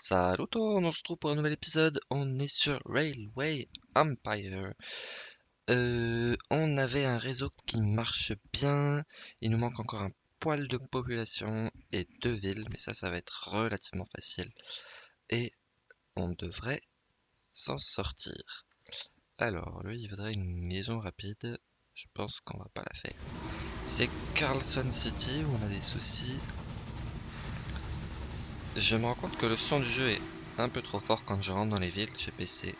Salut tout, on se retrouve pour un nouvel épisode. On est sur Railway Empire. Euh, on avait un réseau qui marche bien. Il nous manque encore un poil de population et deux villes, mais ça, ça va être relativement facile. Et on devrait s'en sortir. Alors, lui, il voudrait une liaison rapide. Je pense qu'on va pas la faire. C'est Carlson City où on a des soucis. Je me rends compte que le son du jeu est un peu trop fort quand je rentre dans les villes chez PC.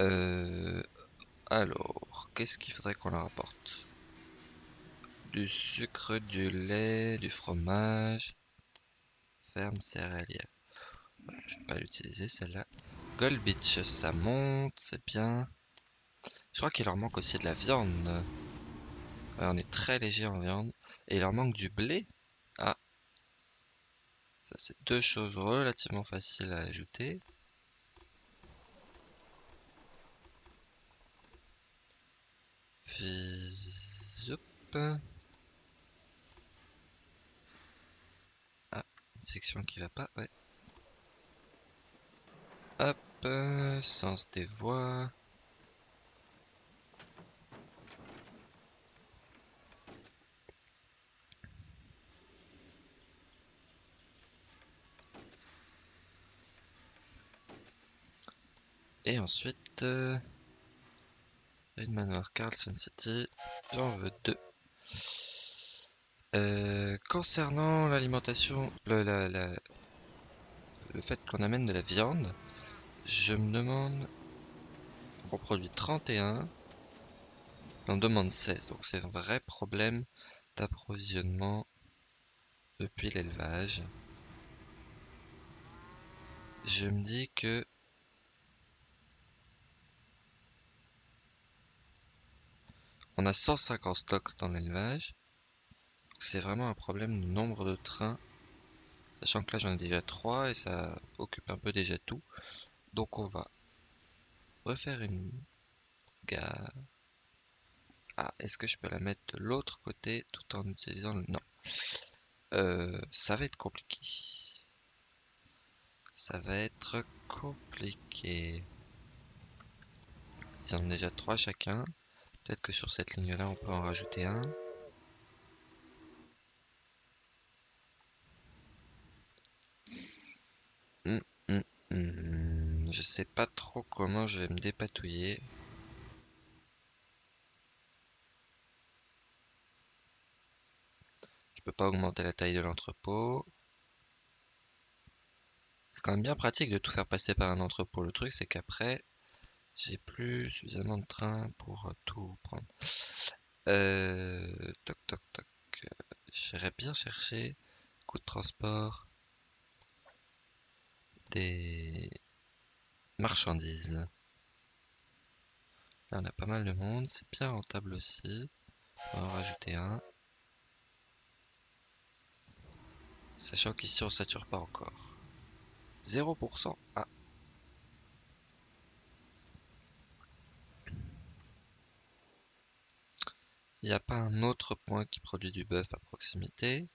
Euh, alors, qu'est-ce qu'il faudrait qu'on leur apporte? Du sucre, du lait, du fromage. Ferme céréalière. je vais pas l'utiliser celle-là. Gold Beach, ça monte, c'est bien. Je crois qu'il leur manque aussi de la viande. on est très léger en viande. Et il leur manque du blé. C'est deux choses relativement faciles à ajouter. Ah, une section qui va pas, ouais. Hop, sens des voies. Et ensuite, euh, Carlson City, j'en veux deux. Euh, concernant l'alimentation, le, le fait qu'on amène de la viande, je me demande, on produit 31, on demande 16, donc c'est un vrai problème d'approvisionnement depuis l'élevage. Je me dis que On a 150 stocks dans l'élevage. C'est vraiment un problème du nombre de trains. Sachant que là j'en ai déjà 3 et ça occupe un peu déjà tout. Donc on va refaire une gare. Ah, est-ce que je peux la mettre de l'autre côté tout en utilisant le... Non. Euh, ça va être compliqué. Ça va être compliqué. Ils en ont déjà 3 chacun. Peut-être que sur cette ligne-là, on peut en rajouter un. Hum, hum, hum. Je sais pas trop comment je vais me dépatouiller. Je peux pas augmenter la taille de l'entrepôt. C'est quand même bien pratique de tout faire passer par un entrepôt. Le truc, c'est qu'après, j'ai plus suffisamment de trains pour euh, tout prendre. Euh, toc toc toc. J'irais bien chercher coût de transport des marchandises. Là on a pas mal de monde, c'est bien rentable aussi. On va en rajouter un. Sachant qu'ici on sature pas encore. 0%. Ah, Il n'y a pas un autre point qui produit du buff à proximité.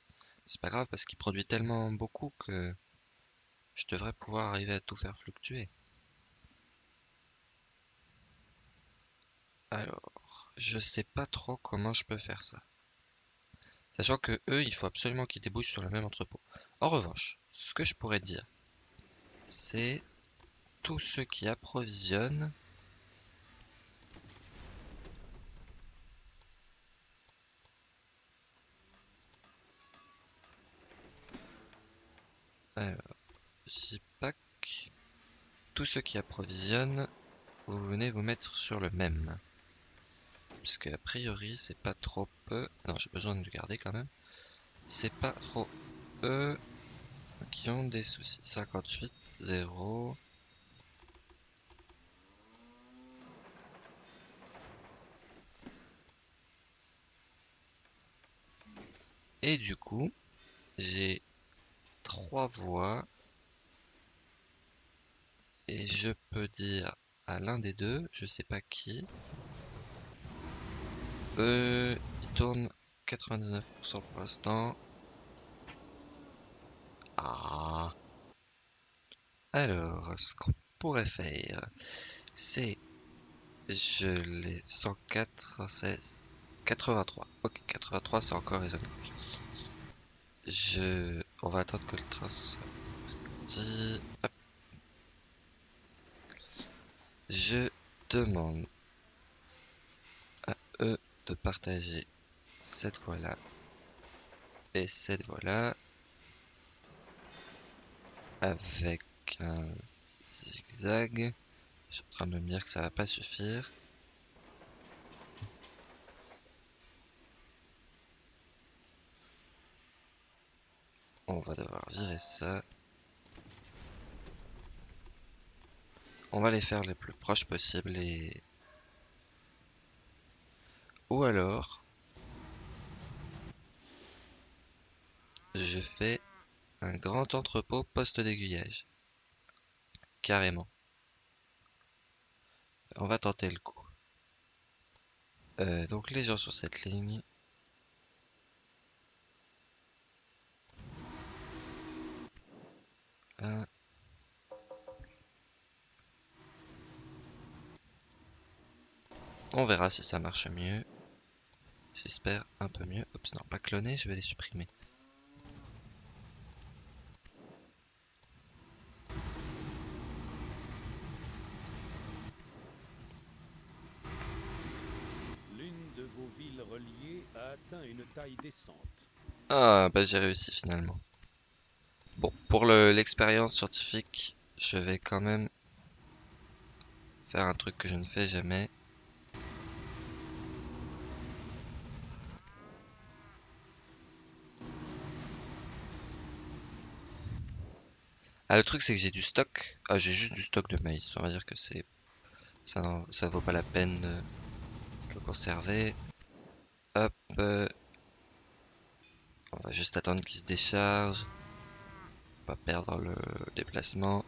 C'est pas grave parce qu'il produit tellement beaucoup que je devrais pouvoir arriver à tout faire fluctuer. Alors, je sais pas trop comment je peux faire ça. Sachant que eux, il faut absolument qu'ils débouchent sur le même entrepôt. En revanche, ce que je pourrais dire, c'est tous ceux qui approvisionnent Alors, JPack. Tous ceux qui approvisionnent, vous venez vous mettre sur le même. Puisque a priori, c'est pas trop peu. Non, j'ai besoin de le garder quand même. C'est pas trop peu qui ont des soucis. 58, 0. Et du coup, j'ai trois voies. Et je peux dire à l'un des deux, je sais pas qui. Euh, il tourne 99% pour l'instant. Ah. Alors, ce qu'on pourrait faire, c'est... Je l'ai 104, 16, 83. Ok, 83 c'est encore raisonnable. Je... On va attendre que le train. Je demande à eux de partager cette voie-là et cette voie-là avec un zigzag. Je suis en train de me dire que ça va pas suffire. On va devoir virer ça. On va les faire les plus proches possibles et... Ou alors... Je fais un grand entrepôt poste d'aiguillage. Carrément. On va tenter le coup. Euh, donc les gens sur cette ligne. Un. On verra si ça marche mieux. J'espère un peu mieux. Oups, non, pas cloner, je vais les supprimer. L'une de vos villes reliées a atteint une taille décente. Ah, bah j'ai réussi finalement. Bon, pour le- l'expérience scientifique, je vais quand même faire un truc que je ne fais jamais. Ah, le truc c'est que j'ai du stock. Ah, j'ai juste du stock de maïs. On va dire que c'est ça, ça vaut pas la peine de le conserver. Hop. euh, On va juste attendre qu'il se décharge. Pas perdre le déplacement.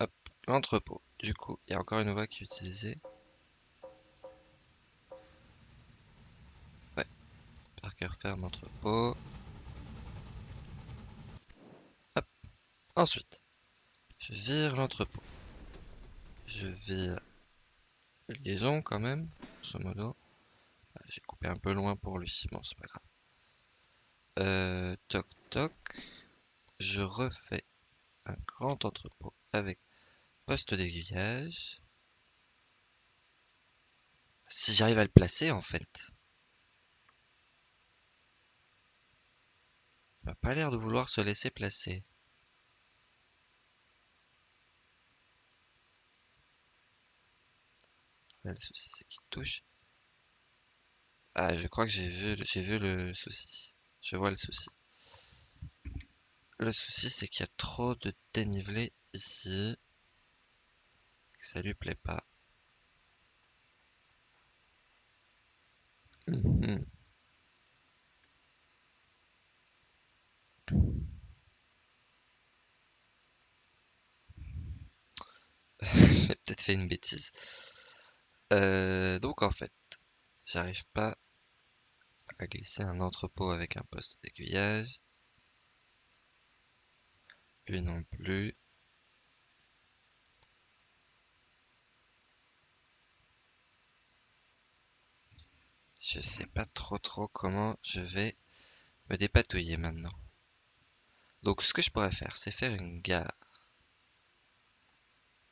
Hop, l'entrepôt. Du coup, il y a encore une voie qui est utilisée. Ouais. Parker ferme entrepôt. Ensuite, je vire l'entrepôt. Je vire liaison quand même, grosso modo. J'ai coupé un peu loin pour lui, bon c'est pas grave. Euh, toc toc. Je refais un grand entrepôt avec poste d'aiguillage. Si j'arrive à le placer en fait. Il m'a pas l'air de vouloir se laisser placer. Le souci c'est qu'il touche. Ah, je crois que j'ai vu, j'ai vu le souci. Je vois le souci. Le souci, c'est qu'il y a trop de dénivelé ici. Ça lui plaît pas. Mhm. J'ai peut-être fait une bêtise. Euh, donc en fait, j'arrive pas à glisser un entrepôt avec un poste d'aiguillage. Lui non plus. Je sais pas trop trop comment je vais me dépatouiller maintenant. Donc ce que je pourrais faire, c'est faire une gare.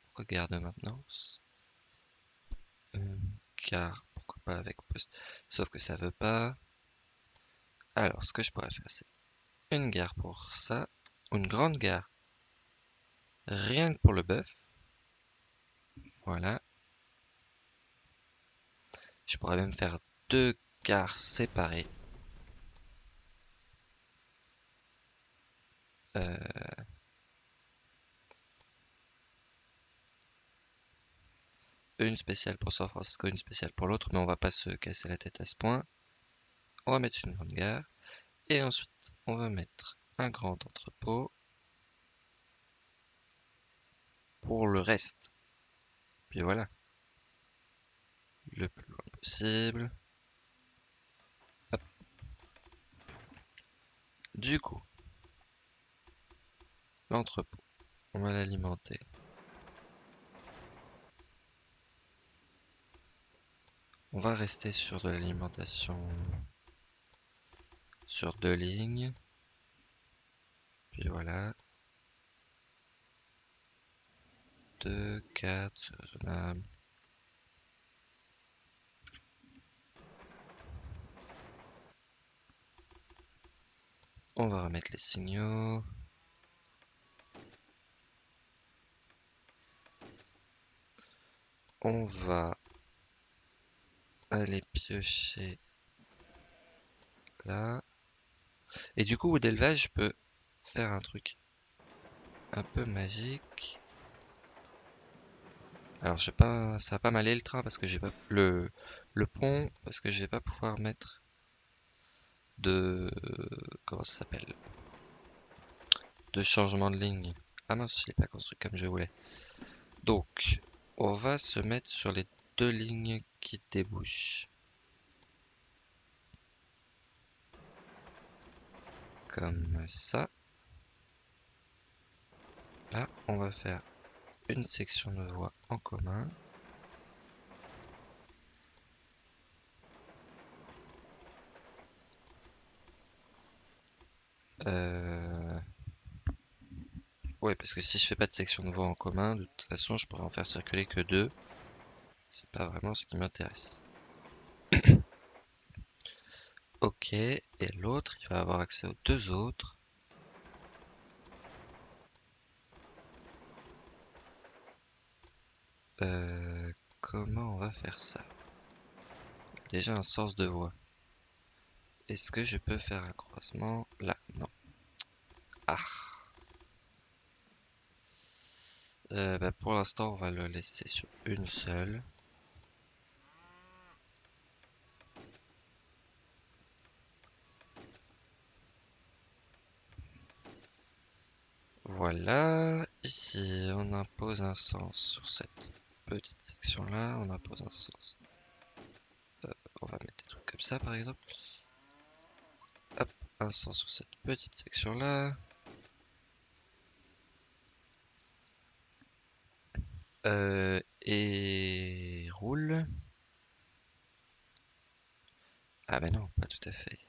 Pourquoi gare de maintenance Une gare, pourquoi pas avec poste. Sauf que ça veut pas. Alors ce que je pourrais faire, c'est une gare pour ça. Une grande gare. Rien que pour le bœuf. Voilà. Je pourrais même faire deux gares séparées. Euh, Une spéciale pour San Francisco, une spéciale pour l'autre, mais on va pas se casser la tête à ce point. On va mettre une grande gare. Et ensuite, on va mettre un grand entrepôt pour le reste. Puis voilà. Le plus loin possible. Du coup, l'entrepôt, on va l'alimenter. On va rester sur de l'alimentation sur deux lignes. Puis voilà. 2, 4, c'est raisonnable. On va remettre les signaux. On va aller piocher là. Et du coup, d'élevage, je peux faire un truc un peu magique. Alors, je vais pas, ça va pas m'aller le train parce que j'ai pas le le pont parce que je vais pas pouvoir mettre de comment ça s'appelle? De changement de ligne. Ah mince, je l'ai pas construit comme je voulais. Donc, on va se mettre sur les deux lignes qui débouchent. Comme ça. Là, on va faire une section de voie en commun. Euh... Ouais, parce que si je fais pas de section de voie en commun, de toute façon, je pourrais en faire circuler que deux. C'est pas vraiment ce qui m'intéresse. ok, et l'autre, il va avoir accès aux deux autres. Euh, comment on va faire ça? Déjà un sens de voie. Est-ce que je peux faire un croisement? Là Non. Ah. Euh, bah, pour l'instant, on va le laisser sur une seule. Voilà, ici on impose un sens sur cette petite section là, on impose un sens. Euh, on va mettre des trucs comme ça par exemple. Hop, un sens sur cette petite section là. Euh, et roule. Ah mais non, pas tout à fait.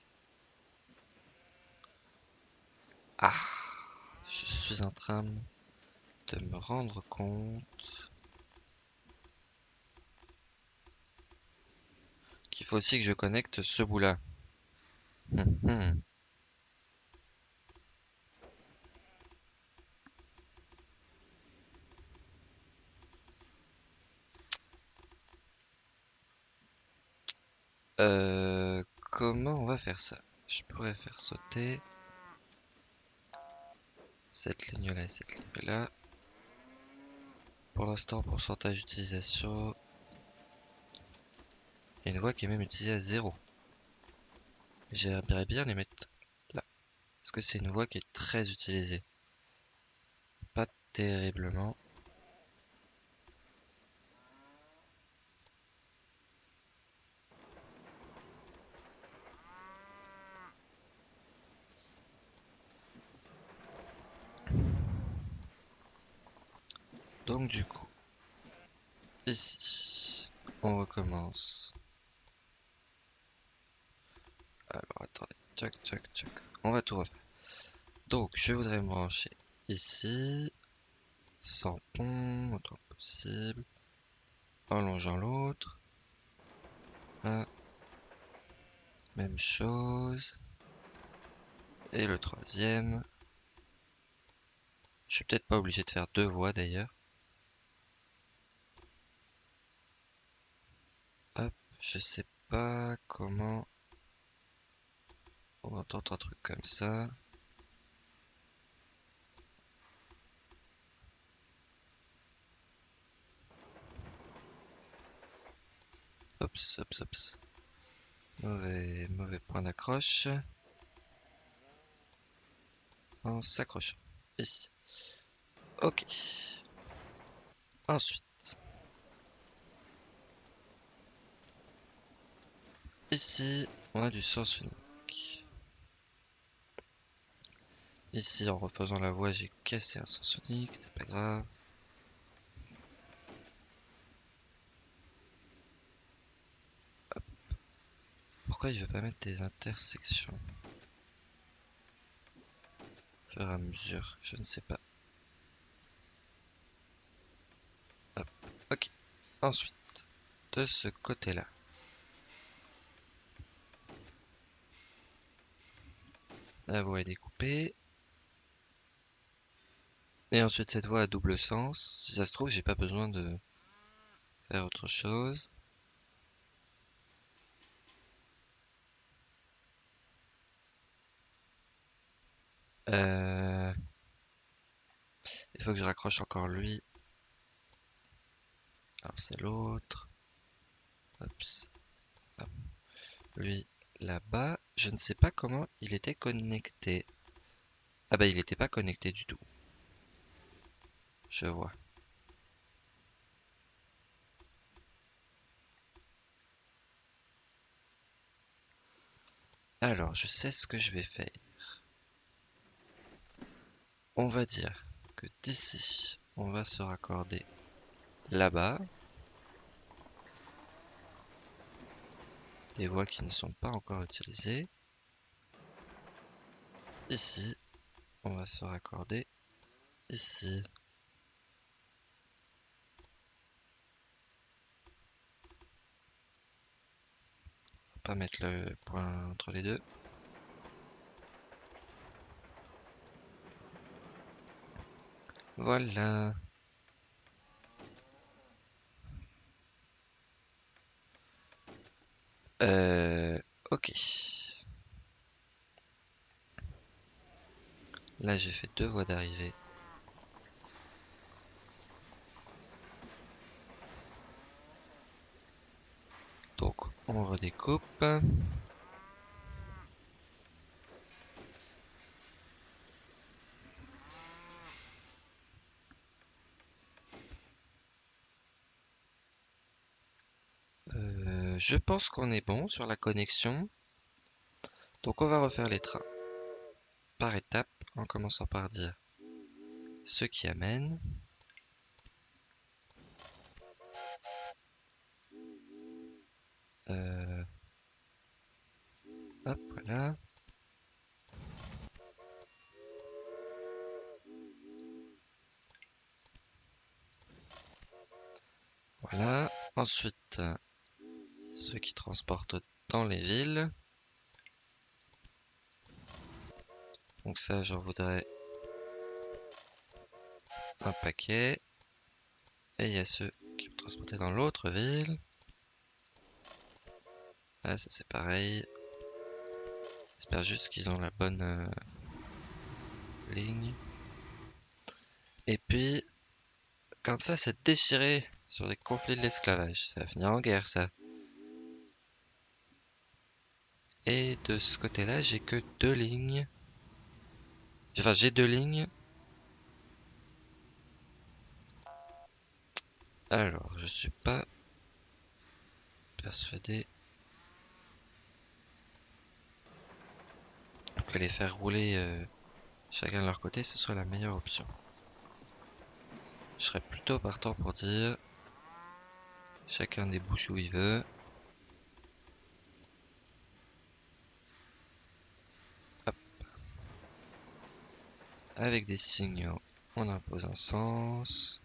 Ah, je suis en train de me rendre compte qu'il faut aussi que je connecte ce bout là. Hum. Euh, comment on va faire ça? Je pourrais faire sauter cette ligne là et cette ligne là. Pour l'instant, pourcentage d'utilisation. Il y a une voie qui est même utilisée à zéro. J'aimerais bien les mettre là. Parce que c'est une voie qui est très utilisée. Pas terriblement. Donc du coup, ici, on recommence. Alors attendez, tchac tchac tchac. On va tout refaire. Donc je voudrais me brancher ici, sans pont, autant possible, en longeant l'autre. Même chose. Et le troisième. Je suis peut-être pas obligé de faire deux voies d'ailleurs. Je sais pas comment on entend un truc comme ça. Ops, ops, ops. Mauvais, mauvais point d'accroche. On s'accroche. Ici. Ok. Ensuite. Ici, on a du sens unique. Ici, en refaisant la voie, j'ai cassé un sens unique, c'est pas grave. Pourquoi il veut pas mettre des intersections? Et à mesure, je ne sais pas. Ok. Ensuite, de ce côté-là. La voie est découpée. Et ensuite cette voie a double sens. Si ça se trouve, j'ai pas besoin de faire autre chose. Euh, il faut que je raccroche encore lui. Alors c'est l'autre. Lui là-bas. Je ne sais pas comment il était connecté. Ah bah il n'était pas connecté du tout. Je vois. Alors, je sais ce que je vais faire. On va dire que d'ici, on va se raccorder là-bas. Des voies qui ne sont pas encore utilisées. Ici, on va se raccorder ici. pas mettre le point entre les deux. Voilà. Euh, ok. Là, j'ai fait deux voies d'arrivée. Donc, on redécoupe. Euh, je pense qu'on est bon sur la connexion. Donc on va refaire les trains par étapes en commençant par dire ce qui amène. Euh, hop, voilà. Voilà. Ensuite, transportent dans les villes. Donc ça, j'en voudrais un paquet. Et il y a ceux qui vont transporter dans l'autre ville. Là, ça c'est pareil. J'espère juste qu'ils ont la bonne euh, ligne. Et puis, quand ça s'est déchiré sur des conflits de l'esclavage, ça va finir en guerre ça. Et de ce côté-là, j'ai que deux lignes. Enfin, j'ai deux lignes. Alors, je suis pas persuadé que les faire rouler euh, chacun de leur côté, ce soit la meilleure option. Je serais plutôt partant pour dire chacun débouche où il veut. Avec des signaux, on impose un sens.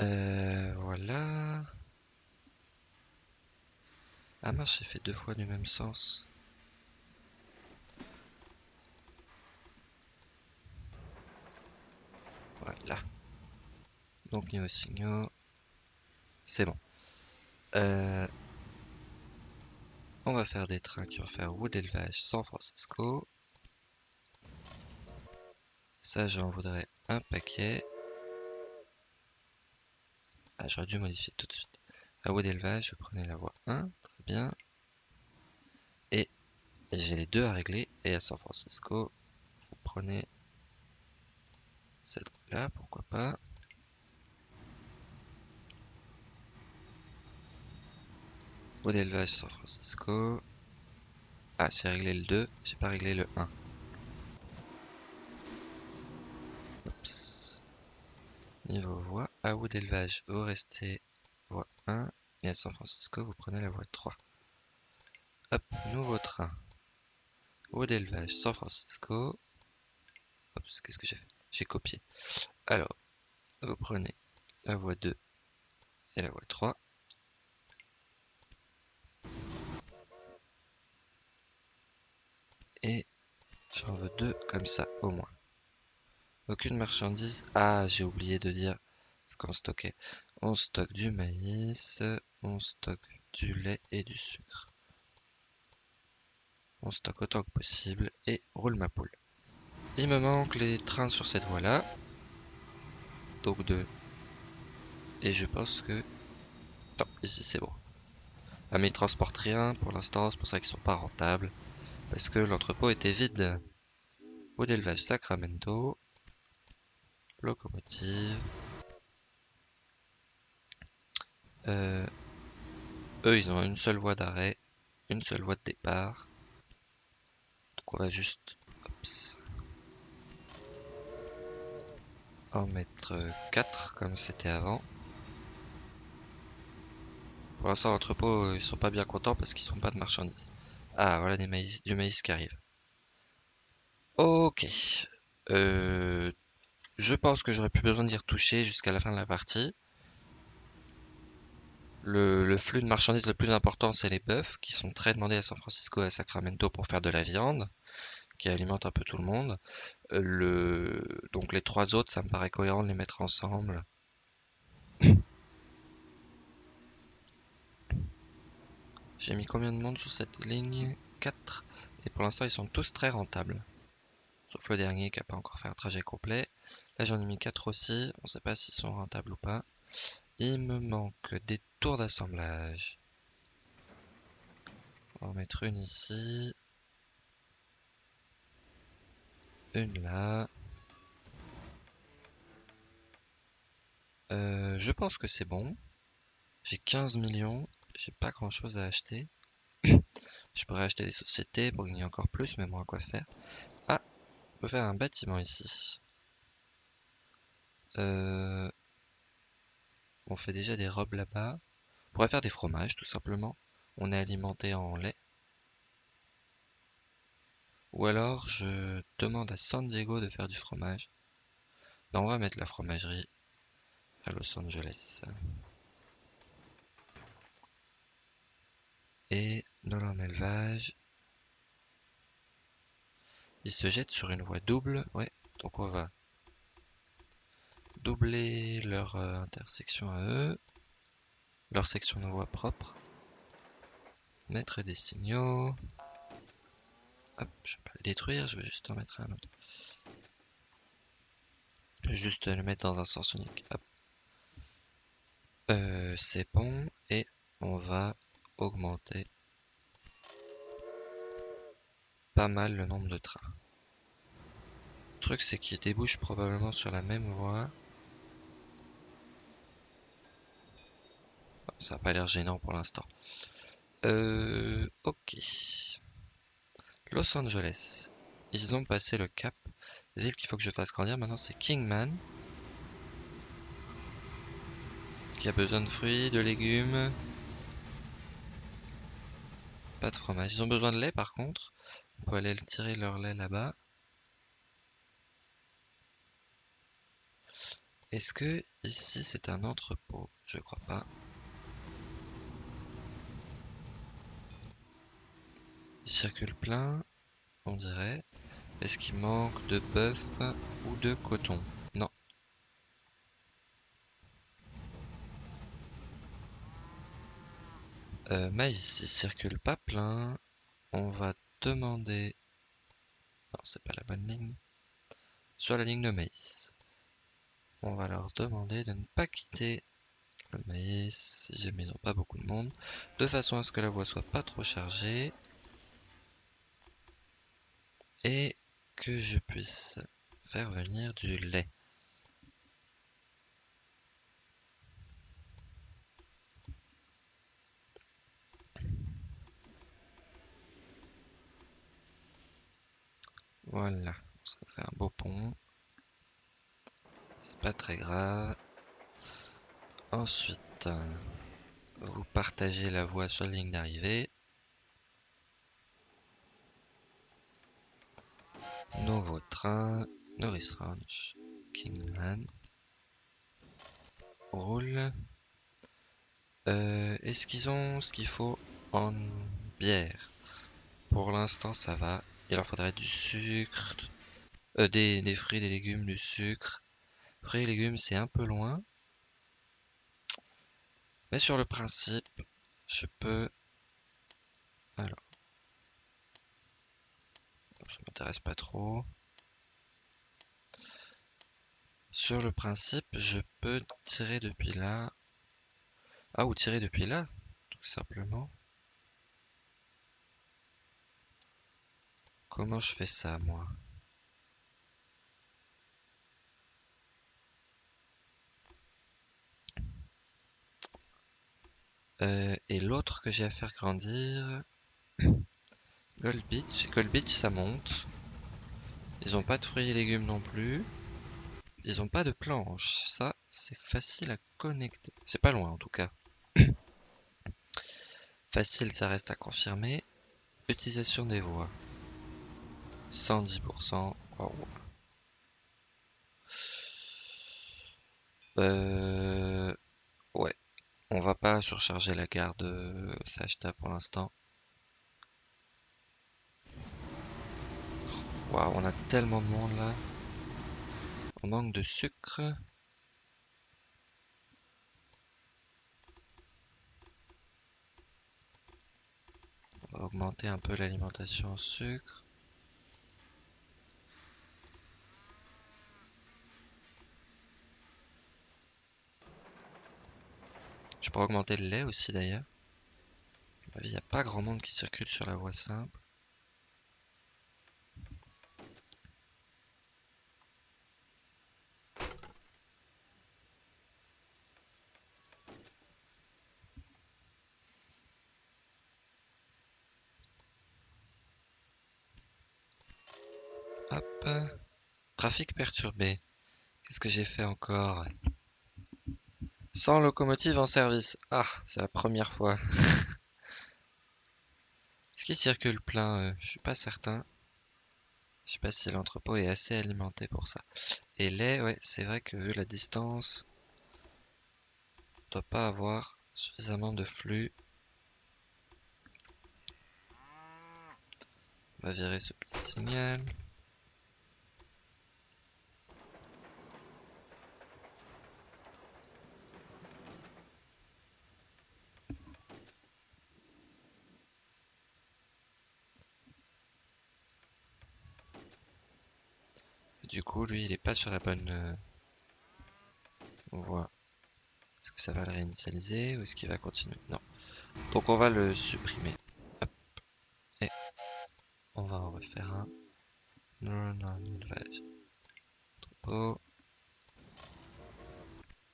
Euh, voilà. Ah mince, j'ai fait deux fois du même sens. Voilà. Donc niveau signaux, c'est bon. Euh, on va faire des trains qui vont faire route d'élevage San Francisco. Ça, j'en voudrais un paquet. Ah, j'aurais dû modifier tout de suite. À roue d'élevage, je prenais la voie 1, très bien. Et j'ai les deux à régler. Et à San Francisco, vous prenez cette là, pourquoi pas. Eau d'élevage San Francisco. Ah, c'est réglé le 2, j'ai pas réglé le 1. Oups. Niveau voie, à eau d'élevage, vous restez voie 1. Et à San Francisco, vous prenez la voie 3. Hop, nouveau train. Eau d'élevage, San Francisco. Oups, qu'est-ce que j'ai fait? J'ai copié. Alors, vous prenez la voie 2 et la voie 3. Et j'en veux deux comme ça, au moins. Aucune marchandise. Ah, j'ai oublié de dire ce qu'on stockait. On stocke du maïs, on stocke du lait et du sucre. On stocke autant que possible et roule ma poule. Il me manque les trains sur cette voie-là. Donc deux. Et je pense que... Non, ici c'est bon. Ah mais ils transportent rien pour l'instant, c'est pour ça qu'ils sont pas rentables. Parce que l'entrepôt était vide. Eau d'élevage Sacramento. Locomotive. Euh, eux, ils ont une seule voie d'arrêt, une seule voie de départ. Donc on va juste en mettre 4 comme c'était avant. Pour l'instant, l'entrepôt, ils sont pas bien contents parce qu'ils sont pas de marchandises. Ah, voilà du maïs qui arrive. Ok. Euh, je pense que j'aurais plus besoin d'y retoucher jusqu'à la fin de la partie. Le, flux de marchandises le plus important, c'est les bœufs, qui sont très demandés à San Francisco et à Sacramento pour faire de la viande, qui alimente un peu tout le monde. Euh, donc les trois autres, ça me paraît cohérent de les mettre ensemble. J'ai mis combien de monde sur cette ligne? 4. Et pour l'instant, ils sont tous très rentables. Sauf le dernier qui n'a pas encore fait un trajet complet. Là, j'en ai mis 4 aussi. On ne sait pas s'ils sont rentables ou pas. Il me manque des tours d'assemblage. On va en mettre une ici. Une là. Euh, je pense que c'est bon. J'ai 15 millions. J'ai pas grand chose à acheter. je pourrais acheter des sociétés pour gagner encore plus, mais moi, quoi faire? Ah, on peut faire un bâtiment ici. Euh, on fait déjà des robes là-bas. On pourrait faire des fromages, tout simplement. On est alimenté en lait. Ou alors, je demande à San Diego de faire du fromage. Non, on va mettre la fromagerie à Los Angeles. Et dans leur élevage, ils se jettent sur une voie double. Ouais, donc on va doubler leur euh, intersection à eux, leur section de voie propre, mettre des signaux. Hop, je vais pas le détruire, je vais juste en mettre un autre. Juste le mettre dans un sens unique. Euh, c'est bon et on va augmenter pas mal le nombre de trains. Le truc c'est qu'ils débouchent probablement sur la même voie. Ça n'a pas l'air gênant pour l'instant. Euh, ok. Los Angeles. Ils ont passé le cap. Ville qu'il faut que je fasse grandir maintenant c'est Kingman. Qui a besoin de fruits, de légumes. Pas de fromage. Ils ont besoin de lait par contre. On peut aller tirer leur lait là-bas. Est-ce que ici c'est un entrepôt? Je crois pas. Il circule plein, on dirait. Est-ce qu'il manque de bœuf ou de coton Non. Euh, maïs, il circule pas plein. On va demander... Non, c'est pas la bonne ligne. Sur la ligne de maïs. On va leur demander de ne pas quitter le maïs, si jamais ils pas beaucoup de monde, de façon à ce que la voie soit pas trop chargée et que je puisse faire venir du lait. Voilà, ça fait un beau pont. C'est pas très grave. Ensuite, vous partagez la voie sur la ligne d'arrivée. Nouveau train, Norris Ranch, Kingman. Roule. Euh, Est-ce qu'ils ont ce qu'il faut en bière Pour l'instant, ça va. Il leur faudrait du sucre, euh, des, fruits, des légumes, du sucre. Fruits et légumes, c'est un peu loin. Mais sur le principe, je peux... Alors... Ça m'intéresse pas trop. Sur le principe, je peux tirer depuis là. Ah, ou tirer depuis là, tout simplement. Comment je fais ça, moi? Euh, et l'autre que j'ai à faire grandir... Gold Beach. Gold Beach, ça monte. Ils ont pas de fruits et légumes non plus. Ils ont pas de planches. Ça, c'est facile à connecter. C'est pas loin, en tout cas. facile, ça reste à confirmer. Utilisation des voies. 110%. Euh... Ouais. On va pas surcharger la gare de Sachta pour l'instant. Waouh, on a tellement de monde là. On manque de sucre. On va augmenter un peu l'alimentation en sucre. Pourrais augmenter le lait aussi d'ailleurs. Il n'y a pas grand monde qui circule sur la voie simple. Hop. Trafic perturbé. Qu'est-ce que j'ai fait encore? Sans locomotive en service. Ah, c'est la première fois. Est-ce qu'il circule plein euh, Je suis pas certain. Je sais pas si l'entrepôt est assez alimenté pour ça. Et lait, ouais, c'est vrai que vu la distance, on doit pas avoir suffisamment de flux. On va virer ce petit signal. Du lui, il est pas sur la bonne euh, voie. Est-ce que ça va le réinitialiser ou est-ce qu'il va continuer? Non. Donc on va le supprimer. Et on va en refaire un. Non, non. Entrepôt.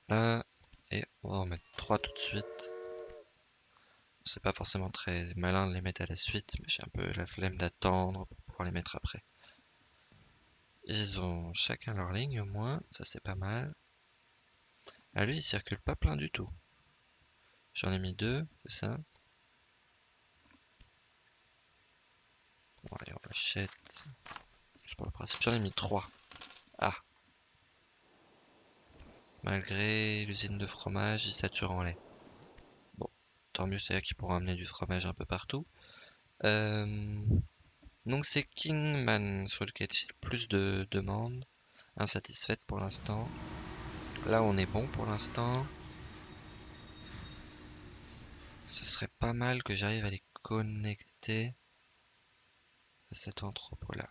Là. Et on va en mettre trois tout de suite. C'est pas forcément très malin de les mettre à la suite, mais j'ai un peu la flemme d'attendre pour pouvoir les mettre après. Ils ont chacun leur ligne au moins, ça c'est pas mal. Ah lui il circule pas plein du tout. J'en ai mis deux, c'est ça? Bon allez on l'achète. Principe, j'en ai mis trois. Ah Malgré l'usine de fromage, ils saturent en lait. Bon, tant mieux, c'est à qui pourront amener du fromage un peu partout. Euh... Donc c'est Kingman sur lequel j'ai le plus de demandes insatisfaites pour l'instant. Là on est bon pour l'instant. Ce serait pas mal que j'arrive à les connecter à cet entrepôt là.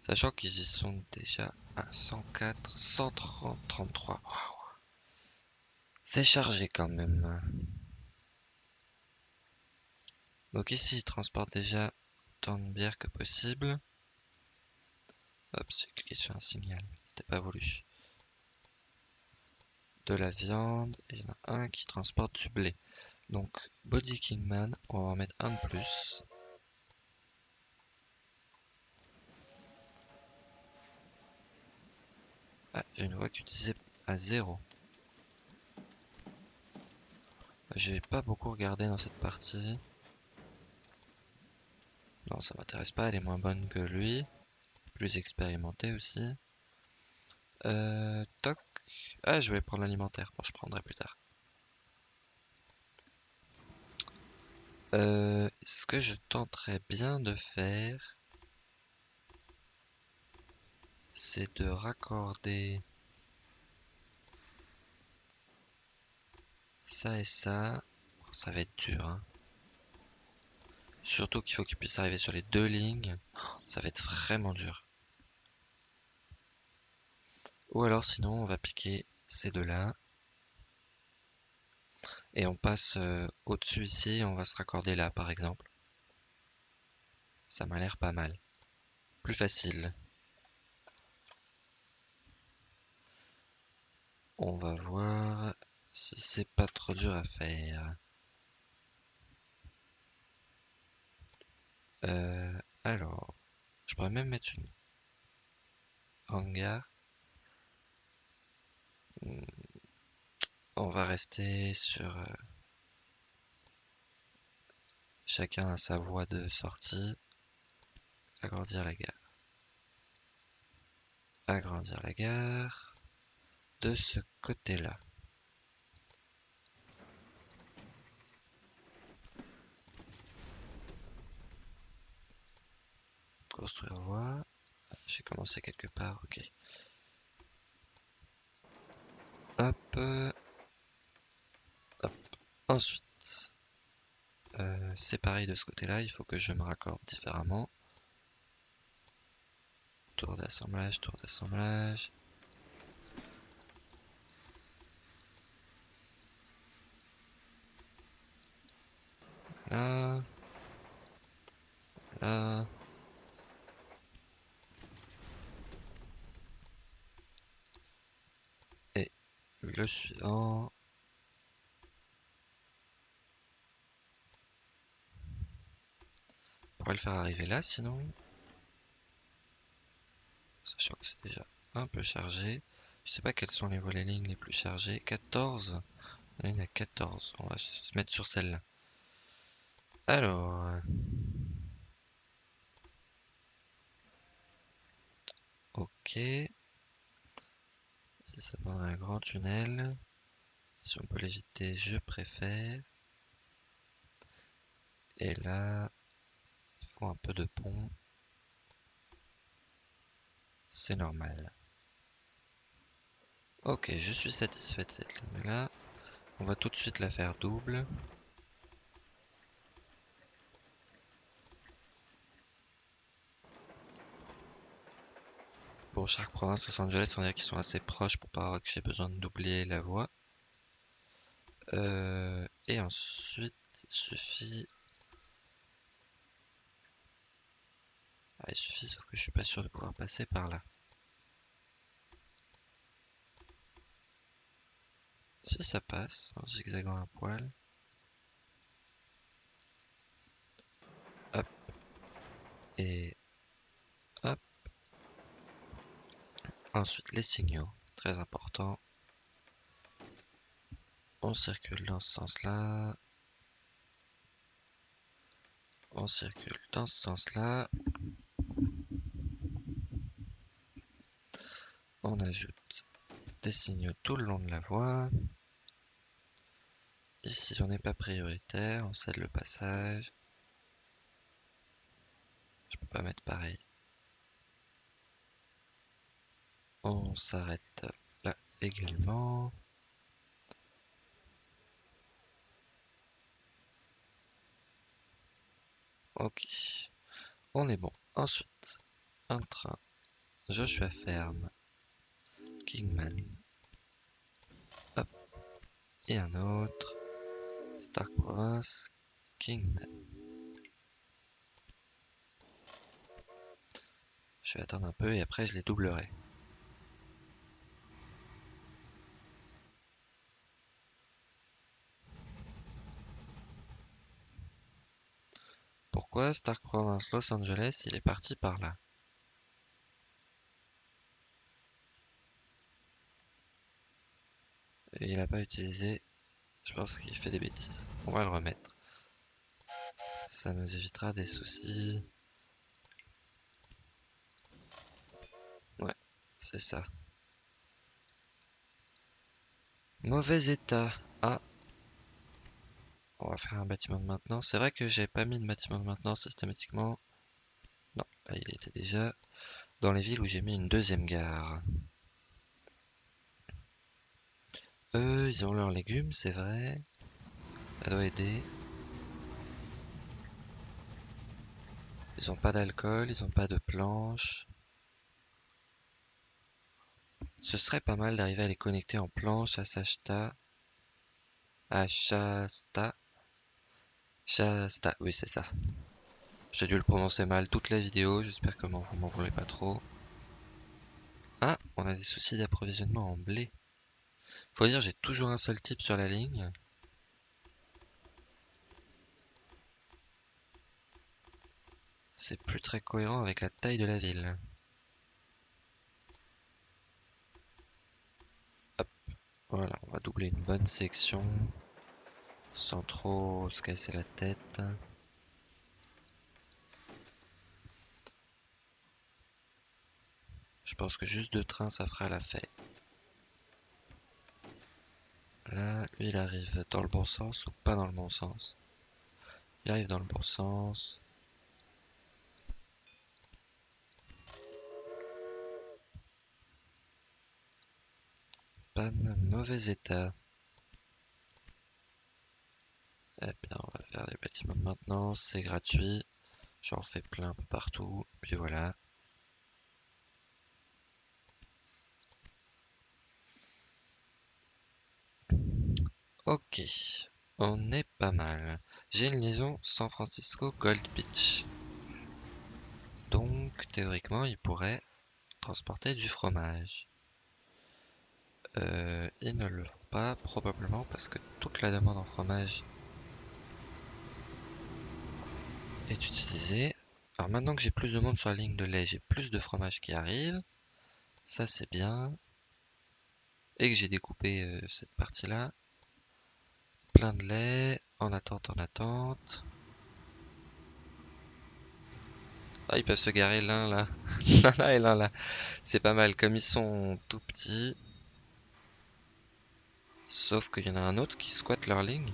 Sachant qu'ils y sont déjà à 104, 130, 33. C'est chargé quand même. Donc ici, ils transportent déjà de bière que possible. Hop, j'ai cliqué sur un signal, c'était pas voulu. De la viande, il y en a un qui transporte du blé. Donc, Body Kingman, on va en mettre un de plus. Ah, j'ai une voix qui utilisée à zéro. J'ai pas beaucoup regardé dans cette partie. Non, ça m'intéresse pas, elle est moins bonne que lui. Plus expérimenté aussi. Euh, toc. Ah, je vais prendre l'alimentaire. Bon, je prendrai plus tard. Euh, ce que je tenterais bien de faire, c'est de raccorder ça et ça. Ça va être dur, hein. Surtout qu'il faut qu'il puisse arriver sur les deux lignes. Ça va être vraiment dur. Ou alors sinon on va piquer ces deux-là. Et on passe euh, au-dessus ici, on va se raccorder là par exemple. Ça m'a l'air pas mal. Plus facile. On va voir si c'est pas trop dur à faire. Euh, alors, je pourrais même mettre une hangar. Hmm. On va rester sur euh, chacun à sa voie de sortie. Agrandir la gare. Agrandir la gare de ce côté-là. Construire voie. J'ai commencé quelque part, ok. Hop. Hop. Ensuite, euh, c'est pareil de ce côté-là, il faut que je me raccorde différemment. Tour d'assemblage, tour d'assemblage. Là. Là. Le suivant. On pourrait le faire arriver là sinon. Sachant que c'est déjà un peu chargé. Je sais pas quels sont les volets lignes les plus chargés. 14 Il y en a 14. On va se mettre sur celle-là. Alors... Ok. Ça prendrait un grand tunnel. Si on peut l'éviter, je préfère. Et là, il faut un peu de pont. C'est normal. Ok, je suis satisfait de cette ligne là. On va tout de suite la faire double. Pour chaque province, Los Angeles, on dirait qu'ils sont assez proches pour pas que j'ai besoin de doubler la voie. Euh, et ensuite, il suffit... Ah, il suffit, sauf que je suis pas sûr de pouvoir passer par là. Si ça passe, en zigzagant un poil. Hop. Et hop. Ensuite, les signaux, très important. On circule dans ce sens-là. On circule dans ce sens-là. On ajoute des signaux tout le long de la voie. Ici, on n'est pas prioritaire, on cède le passage. Je peux pas mettre pareil. On s'arrête là également. Ok, on est bon. Ensuite, un train Joshua Ferme, Kingman, Hop. et un autre Stark Province, Kingman. Je vais attendre un peu et après je les doublerai. Pourquoi Stark Province Los Angeles il est parti par là? Il a pas utilisé. Je pense qu'il fait des bêtises. On va le remettre. Ça nous évitera des soucis. Ouais, c'est ça. Mauvais état. Ah. On va faire un bâtiment de maintenance. C'est vrai que j'ai pas mis de bâtiment de maintenance systématiquement. Non, là il était déjà dans les villes où j'ai mis une deuxième gare. Eux, ils ont leurs légumes, c'est vrai. Ça doit aider. Ils ont pas d'alcool, ils ont pas de planches. Ce serait pas mal d'arriver à les connecter en planche à Sashta. À Shasta. Shasta, oui c'est ça. J'ai dû le prononcer mal toute la vidéo, j'espère que vous m'en voulez pas trop. Ah, on a des soucis d'approvisionnement en blé. Faut dire, j'ai toujours un seul type sur la ligne. C'est plus très cohérent avec la taille de la ville. Hop, voilà, on va doubler une bonne section sans trop se casser la tête. Je pense que juste deux trains, ça fera la fête. Là, lui, il arrive dans le bon sens ou pas dans le bon sens? Il arrive dans le bon sens. Panne, mauvais état. Eh bien, on va faire les bâtiments de maintenance, c'est gratuit. J'en fais plein un peu partout, puis voilà. Ok, on est pas mal. J'ai une liaison San Francisco Gold Beach. Donc, théoriquement, il pourrait transporter du fromage. Euh, ils ne le font pas, probablement parce que toute la demande en fromage est utilisée. Alors maintenant que j'ai plus de monde sur la ligne de lait, j'ai plus de fromage qui arrive. Ça c'est bien. Et que j'ai découpé euh, cette partie-là plein de lait, en attente, en attente. Ah, ils peuvent se garer l'un là, l'un là et l'un là. C'est pas mal, comme ils sont tout petits. Sauf qu'il y en a un autre qui squatte leur ligne.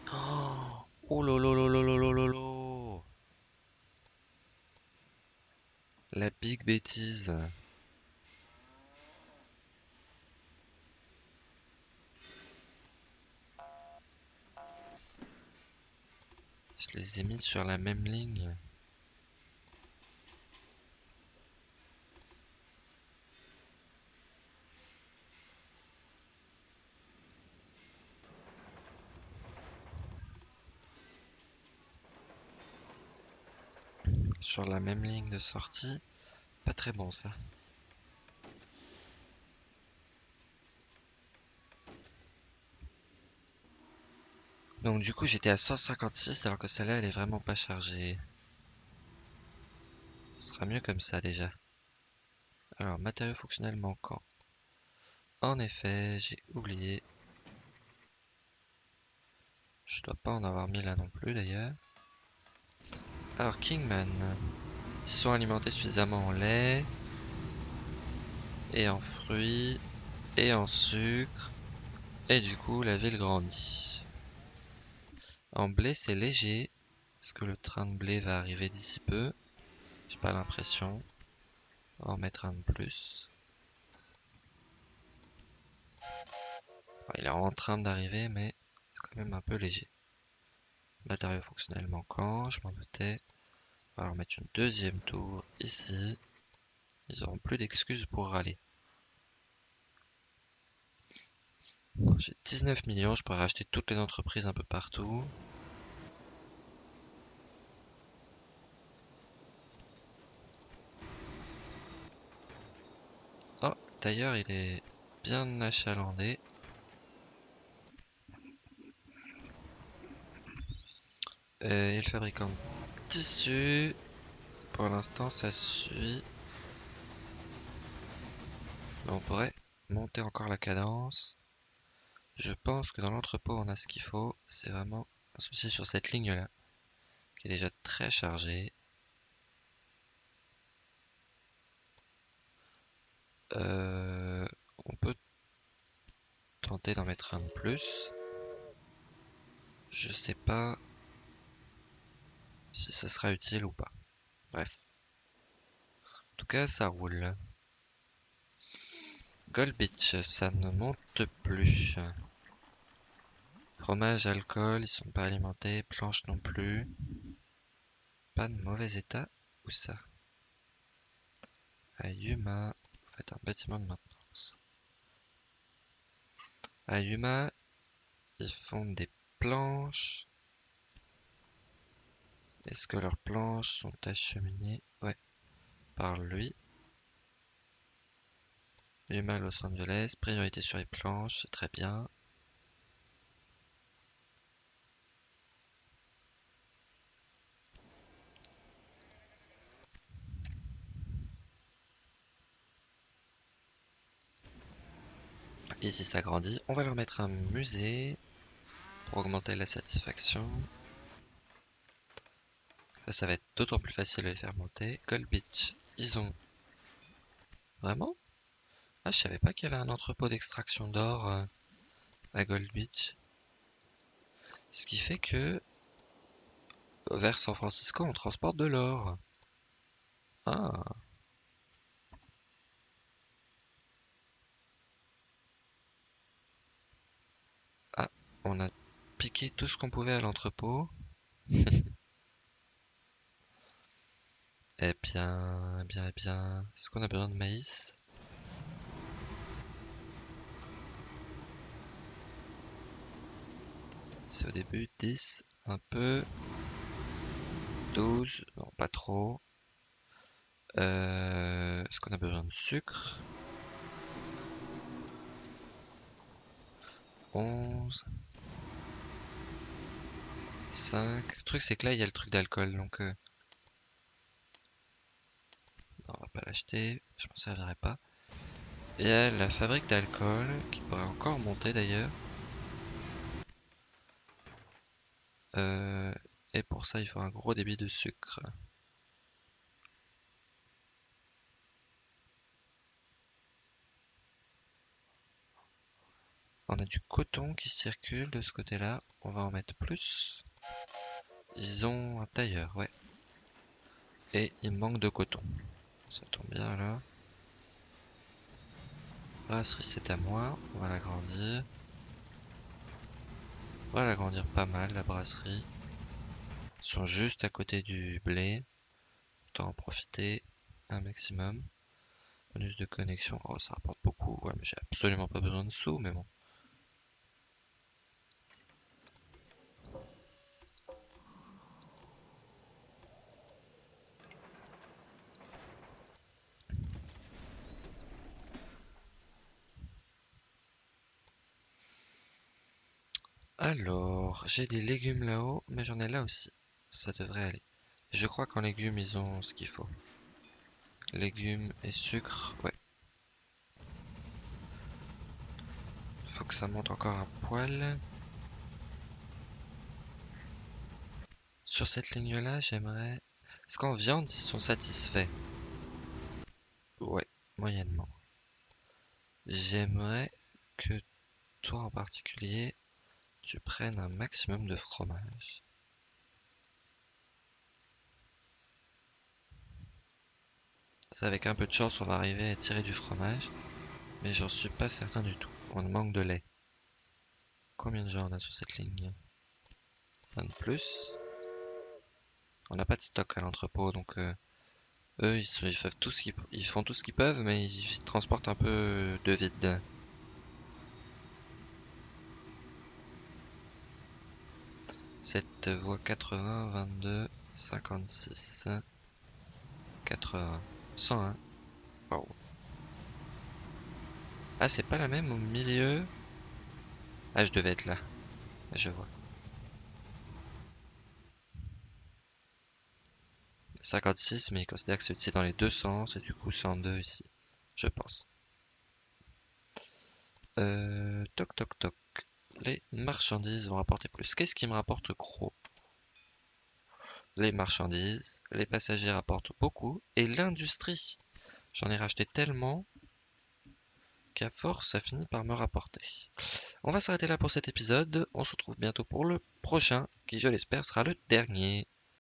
Oh lolo La big bêtise. Je les ai mis sur la même ligne. Sur la même ligne de sortie. Pas très bon ça. Donc du coup j'étais à 156 alors que celle-là elle est vraiment pas chargée. Ce sera mieux comme ça déjà. Alors matériaux fonctionnels manquants. En effet j'ai oublié. Je dois pas en avoir mis là non plus d'ailleurs. Alors Kingman. Ils sont alimentés suffisamment en lait. Et en fruits. Et en sucre. Et du coup la ville grandit. En blé, c'est léger. Est-ce que le train de blé va arriver d'ici peu? J'ai pas l'impression. On va en mettre un de plus. il est en train d'arriver, mais c'est quand même un peu léger. Matériaux fonctionnels manquants, je m'en doutais. On va leur mettre une deuxième tour ici. Ils auront plus d'excuses pour râler. J'ai 19 millions, je pourrais racheter toutes les entreprises un peu partout. Oh, d'ailleurs, il est bien achalandé. Et le fabricant de tissu, pour l'instant, ça suit. on pourrait monter encore la cadence. Je pense que dans l'entrepôt on a ce qu'il faut. C'est vraiment un souci sur cette ligne là. Qui est déjà très chargée. Euh, on peut tenter d'en mettre un de plus. Je sais pas si ça sera utile ou pas. Bref. En tout cas, ça roule. Gold Beach, ça ne monte plus. Fromage, alcool, ils sont pas alimentés. Planche non plus. Pas de mauvais état. Où ça? Ayuma. Vous faites un bâtiment de maintenance. Ayuma, ils font des planches. Est-ce que leurs planches sont acheminées? Ouais, par lui. Yuma Los Angeles, priorité sur les planches, très bien. Ici ça grandit. On va leur mettre un musée pour augmenter la satisfaction. Ça, va être d'autant plus facile de les faire monter. Gold Beach, ils ont... Vraiment? Ah, je savais pas qu'il y avait un entrepôt d'extraction d'or euh, à Gold Beach. Ce qui fait que vers San Francisco, on transporte de l'or. Ah. Ah, on a piqué tout ce qu'on pouvait à l'entrepôt. Eh bien, eh bien, eh bien, est-ce qu'on a besoin de maïs? C'est au début 10, un peu. 12, non pas trop. Euh, est-ce qu'on a besoin de sucre? 11. 5. Le truc c'est que là il y a le truc d'alcool donc... Euh, on va pas l'acheter, je m'en servirai pas. A la fabrique d'alcool qui pourrait encore monter d'ailleurs. Euh, et pour ça il faut un gros débit de sucre. On a du coton qui circule de ce côté-là. On va en mettre plus. Ils ont un tailleur, ouais. Et il manque de coton. Ça tombe bien là. Brasserie c'est à moi. On va l'agrandir. On va l'agrandir pas mal la brasserie. Ils sont juste à côté du blé. Autant en profiter un maximum. Bonus de connexion. Oh ça rapporte beaucoup. Ouais mais j'ai absolument pas besoin de sous mais bon. Alors, j'ai des légumes là-haut, mais j'en ai là aussi. Ça devrait aller. Je crois qu'en légumes, ils ont ce qu'il faut. Légumes et sucre, ouais. Faut que ça monte encore un poil. Sur cette ligne-là, j'aimerais... Est-ce qu'en viande, ils sont satisfaits? Ouais, moyennement. J'aimerais que toi en particulier, tu prennes un maximum de fromage. Ça, avec un peu de chance, on va arriver à tirer du fromage. Mais j'en suis pas certain du tout. On manque de lait. Combien de gens on a sur cette ligne? Un de plus? On n'a pas de stock à l'entrepôt, donc euh, eux, ils, font tout ce qu'ils peuvent, mais ils transportent un peu de vide. 7 voix 80, 22, 56, 80, 101. Wow. Ah, c'est pas la même au milieu. Ah, je devais être là. Je vois. 56, mais il considère que c'est dans les deux sens, et du coup 102 ici, je pense. Euh, toc toc toc. Les marchandises vont rapporter plus. Qu'est-ce qui me rapporte gros? Les marchandises, les passagers rapportent beaucoup et l'industrie. J'en ai racheté tellement qu'à force, ça finit par me rapporter. On va s'arrêter là pour cet épisode. On se retrouve bientôt pour le prochain, qui je l'espère sera le dernier.